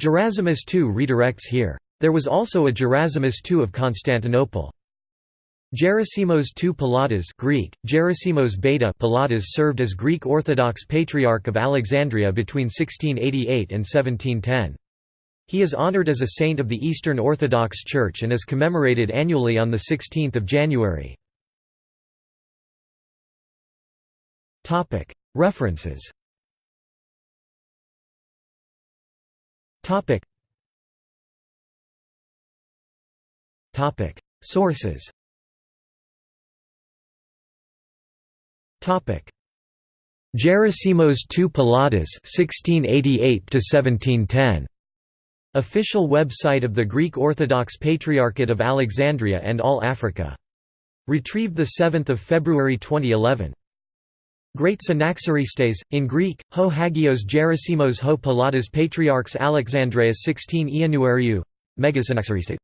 Gerasimos II redirects here. There was also a Gerasimos II of Constantinople. Gerasimos II Palladas Greek, Gerasimos Beta Palladas served as Greek Orthodox Patriarch of Alexandria between 1688 and 1710. He is honored as a saint of the Eastern Orthodox Church and is commemorated annually on 16 January. References Sources. Gerasimos II Palladas 1688 1710 Official website of the Greek Orthodox Patriarchate of Alexandria and All Africa. Retrieved 7 February 2011. Great Synaxaristes, in Greek, Ho Hagios Gerasimos Ho Palladas Patriarchs Alexandreas 16 Ianuariou Megasynaxaristes